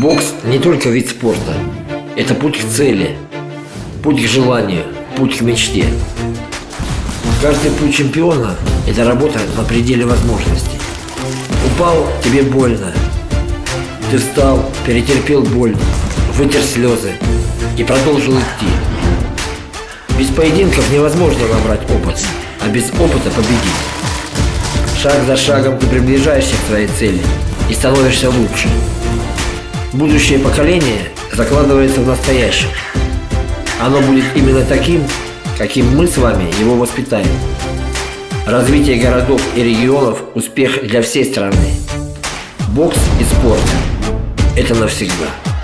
Бокс не только вид спорта. Это путь к цели, путь к желанию, путь к мечте. Каждый путь чемпиона – это работа на пределе возможностей. Упал – тебе больно. Ты встал, перетерпел боль, вытер слезы и продолжил идти. Без поединков невозможно набрать опыт, а без опыта победить. Шаг за шагом ты приближаешься к своей цели и становишься лучше. Будущее поколение закладывается в настоящем. Оно будет именно таким, каким мы с вами его воспитаем. Развитие городов и регионов – успех для всей страны. Бокс и спорт – это навсегда.